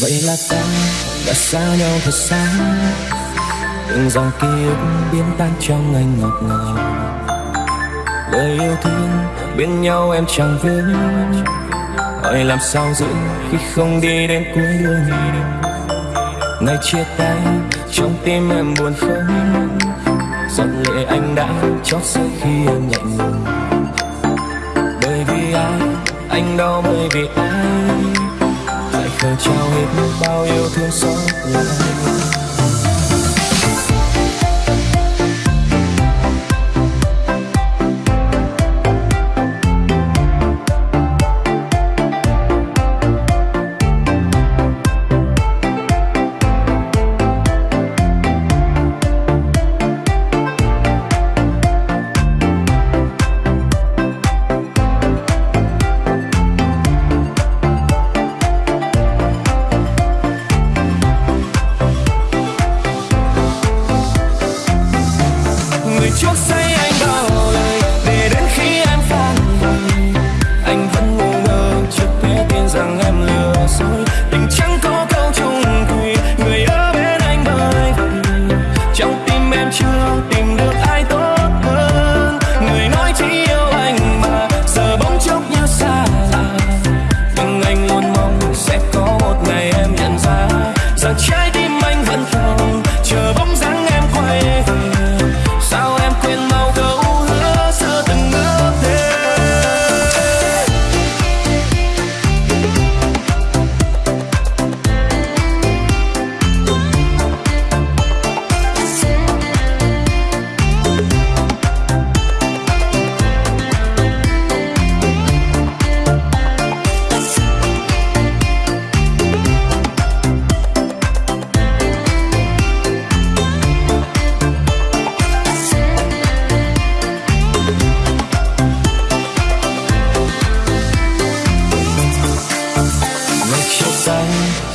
vậy là ta đã xa nhau thật xa. Từng dòng ký ức biến tan trong anh ngọt ngào. Lời yêu thương bên nhau em chẳng vướng hỏi làm sao giữ khi không đi đến cuối đường. Ngày chia tay, trong tim em buồn không giọt lệ anh đã chót rơi khi em lạnh lùng bởi vì ai anh đau bởi vì ai lại trao hết bao yêu thương xót lại.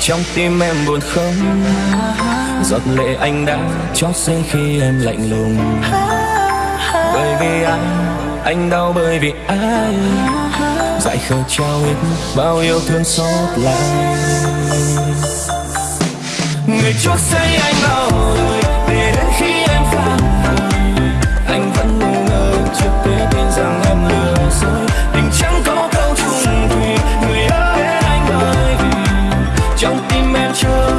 Trong tim em buồn không? Giọt lệ anh đã chót rơi khi em lạnh lùng. Bởi vì anh anh đau bởi vì ai? Dại khờ trao hết bao yêu thương xót lại. Người chót say anh bao đời control